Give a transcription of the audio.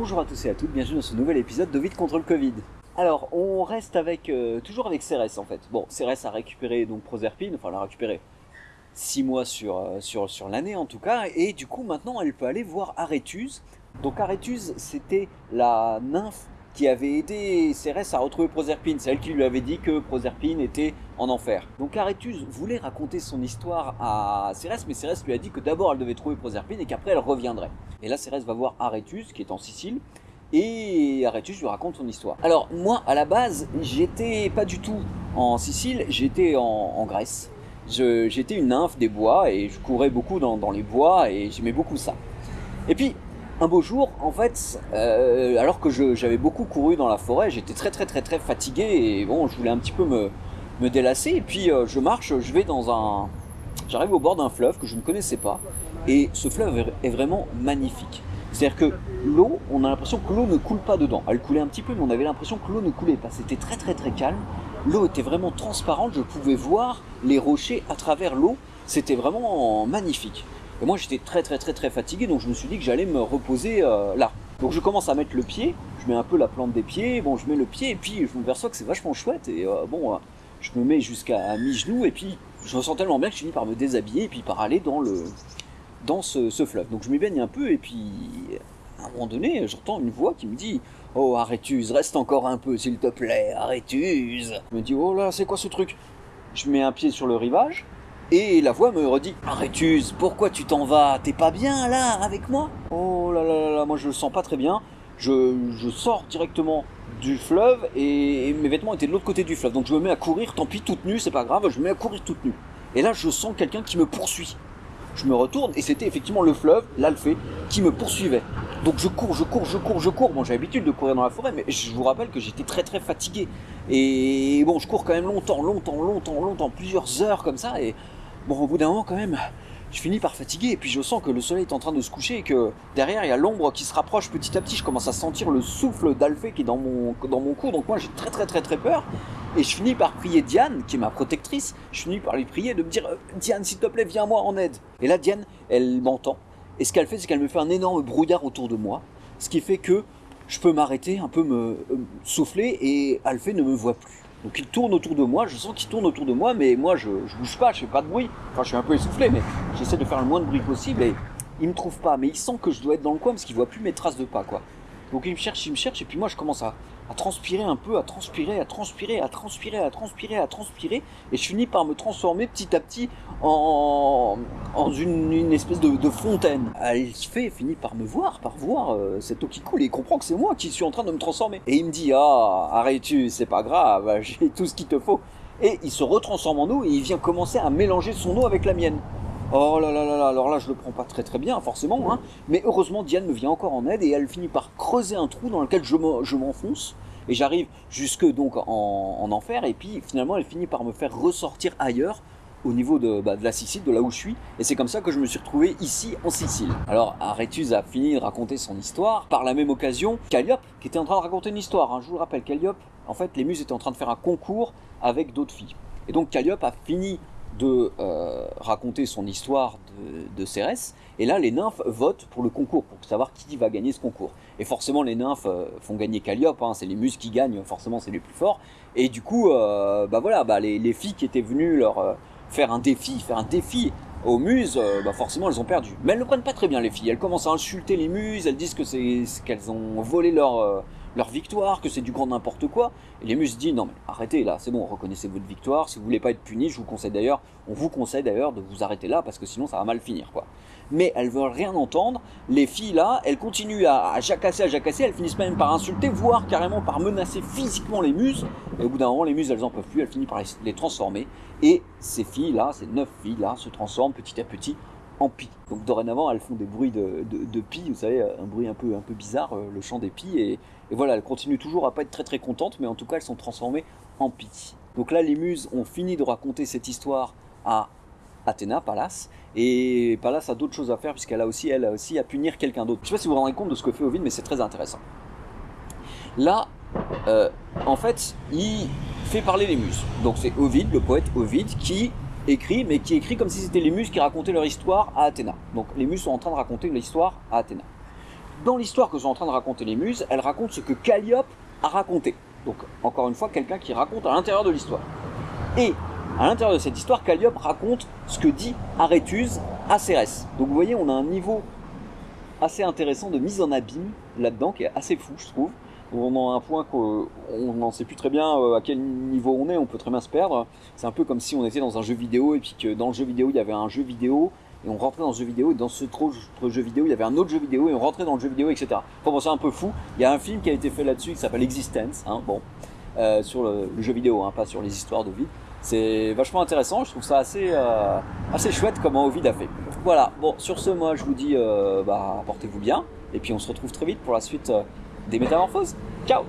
Bonjour à tous et à toutes, bienvenue dans ce nouvel épisode d'Ovid contre le Covid. Alors, on reste avec, euh, toujours avec Cérès en fait. Bon, Cérès a récupéré donc Proserpine, enfin l'a récupéré 6 mois sur, euh, sur, sur l'année en tout cas, et du coup maintenant elle peut aller voir Aréthuse. Donc Aréthuse c'était la nymphe qui avait aidé Cérès à retrouver Proserpine, c'est elle qui lui avait dit que Proserpine était en enfer. Donc Aréthuse voulait raconter son histoire à Cérès, mais Cérès lui a dit que d'abord elle devait trouver Proserpine et qu'après elle reviendrait. Et là Cérès va voir Aréthuse qui est en Sicile, et Aréthuse lui raconte son histoire. Alors moi à la base j'étais pas du tout en Sicile, j'étais en, Grèce. J'étais une nymphe des bois et je courais beaucoup dans les bois et j'aimais beaucoup ça. Et puis un beau jour, en fait, euh, alors que j'avais beaucoup couru dans la forêt, j'étais très très très très fatigué et bon, je voulais un petit peu me, délasser. Et puis euh, je marche, je vais dans un... J'arrive au bord d'un fleuve que je ne connaissais pas et ce fleuve est vraiment magnifique. C'est-à-dire que l'eau, on a l'impression que l'eau ne coule pas dedans. Elle coulait un petit peu, mais on avait l'impression que l'eau ne coulait pas. C'était très très très calme. L'eau était vraiment transparente, je pouvais voir les rochers à travers l'eau. C'était vraiment magnifique. Et moi j'étais très très très très fatigué, donc je me suis dit que j'allais me reposer euh, là. Donc je commence à mettre le pied, je mets un peu la plante des pieds, bon je mets le pied, et puis je me perçois que c'est vachement chouette, et euh, bon, euh, je me mets jusqu'à mi-genou, et puis je me sens tellement bien que je finis par me déshabiller, et puis par aller dans le dans ce, fleuve. Donc je m'y baigne un peu, et puis à un moment donné, j'entends une voix qui me dit « Oh, Arrêtuse, reste encore un peu, s'il te plaît, Arrêtuse !» Je me dis « Oh là, c'est quoi ce truc ?» Je mets un pied sur le rivage, et la voix me redit « Arrêtuse, pourquoi tu t'en vas? T'es pas bien, là, avec moi ?» Oh là là là moi je le sens pas très bien. Je, je sors directement du fleuve, et, mes vêtements étaient de l'autre côté du fleuve. Donc je me mets à courir, tant pis, toute nue, c'est pas grave, je me mets à courir toute nue. Et là, je sens quelqu'un qui me poursuit. Je me retourne, et c'était effectivement le fleuve, l'Alphée, qui me poursuivait. Donc je cours, je cours, je cours, je cours. Bon, j'ai l'habitude de courir dans la forêt, mais je vous rappelle que j'étais très très fatigué. Et bon, je cours quand même longtemps, longtemps, longtemps, longtemps, plusieurs heures comme ça. Et bon, au bout d'un moment quand même, je finis par fatiguer. Et puis je sens que le soleil est en train de se coucher et que derrière, il y a l'ombre qui se rapproche petit à petit. Je commence à sentir le souffle d'Alphée qui est dans mon, dans cou. Donc moi, j'ai très très très très peur. Et je finis par prier Diane, qui est ma protectrice. Je finis par lui prier de me dire Diane, s'il te plaît, viens moi en aide. Et là, Diane, elle m'entend. Et ce qu'elle fait, c'est qu'elle me fait un énorme brouillard autour de moi, ce qui fait que je peux m'arrêter, un peu me euh, souffler, et Alphée ne me voit plus. Donc il tourne autour de moi, je sens qu'il tourne autour de moi, mais moi je, bouge pas, je fais pas de bruit. Enfin, je suis un peu essoufflé, mais j'essaie de faire le moins de bruit possible, et il me trouve pas. Mais il sent que je dois être dans le coin, parce qu'il voit plus mes traces de pas, quoi. Donc il me cherche, il me cherche, et puis moi je commence à, transpirer un peu, à transpirer, à transpirer, à transpirer, à transpirer, à transpirer, et je finis par me transformer petit à petit en, une, espèce de, fontaine. Elle fait, finit par me voir, par voir cette eau qui coule, et il comprend que c'est moi qui suis en train de me transformer. Et il me dit, ah, arrête-tu, c'est pas grave, j'ai tout ce qu'il te faut. Et il se retransforme en eau, et il vient commencer à mélanger son eau avec la mienne. Oh là là là là, alors là je le prends pas très très bien forcément, hein, mais heureusement Diane me vient encore en aide et elle finit par creuser un trou dans lequel je m'enfonce et j'arrive jusque donc en, en, enfer et puis finalement elle finit par me faire ressortir ailleurs au niveau de, bah, de, la Sicile, de là où je suis, et c'est comme ça que je me suis retrouvé ici en Sicile. Alors Aréthuse a fini de raconter son histoire, par la même occasion, Calliope, qui était en train de raconter une histoire, hein, je vous le rappelle, Calliope, en fait les muses étaient en train de faire un concours avec d'autres filles. Et donc Calliope a fini de euh, raconter son histoire de, Cérès. Et là, les nymphes votent pour le concours, pour savoir qui va gagner ce concours. Et forcément, les nymphes euh, font gagner Calliope, hein, c'est les muses qui gagnent, forcément c'est les plus forts. Et du coup, euh, bah voilà, bah les, les, filles qui étaient venues leur faire un défi, faire un défi aux muses, bah forcément elles ont perdu. Mais elles ne prennent pas très bien les filles, elles commencent à insulter les muses, elles disent que c'est qu'elles ont volé leur leur victoire, que c'est du grand n'importe quoi. Et les muses disent non mais arrêtez là, c'est bon, reconnaissez votre victoire. Si vous voulez pas être puni, je vous conseille d'ailleurs, on vous conseille d'ailleurs de vous arrêter là parce que sinon ça va mal finir quoi. Mais elles veulent rien entendre. Les filles là, elles continuent à, jacasser, à jacasser. Elles finissent même par insulter, voire carrément par menacer physiquement les muses. Et au bout d'un moment, les muses elles en peuvent plus, elles finissent par les transformer. Et ces filles là, ces neuf filles là, se transforment petit à petit en pie. Donc dorénavant, elles font des bruits de, de, de pie, vous savez, un bruit un peu, un peu bizarre, euh, le chant des pies, et, et, voilà, elles continuent toujours à pas être très très contentes, mais en tout cas, elles sont transformées en pie. Donc là, les muses ont fini de raconter cette histoire à Athéna, Pallas, et Pallas a d'autres choses à faire, puisqu'elle a aussi, elle a aussi à punir quelqu'un d'autre. Je sais pas si vous vous rendez compte de ce que fait Ovid, mais c'est très intéressant. Là, euh, en fait, il fait parler les muses. Donc c'est Ovid, le poète Ovid, qui écrit, mais qui écrit comme si c'était les muses qui racontaient leur histoire à Athéna. Donc les muses sont en train de raconter l'histoire à Athéna. dans l'histoire que sont en train de raconter les muses, elles racontent ce que Calliope a raconté. Donc, encore une fois, quelqu'un qui raconte à l'intérieur de l'histoire. Et à l'intérieur de cette histoire, Calliope raconte ce que dit Aréthuse à Cérès. Donc, vous voyez, on a un niveau assez intéressant de mise en abîme là-dedans, qui est assez fou, je trouve. On a un point qu'on n'en sait plus très bien euh, à quel niveau on est, on peut très bien se perdre. C'est un peu comme si on était dans un jeu vidéo et puis que dans le jeu vidéo il y avait un jeu vidéo et on rentrait dans ce jeu vidéo et dans ce jeu vidéo il y avait un autre jeu vidéo et on rentrait dans le jeu vidéo, etc. Enfin bon, c'est un peu fou. Il y a un film qui a été fait là-dessus qui s'appelle Existence, hein, bon, euh, sur le, jeu vidéo, hein, pas sur les histoires de vie. C'est vachement intéressant, je trouve ça assez, euh, assez chouette comment Ovid a fait. Voilà, bon, sur ce, moi je vous dis, bah, portez-vous bien, et puis on se retrouve très vite pour la suite des métamorphoses. Ciao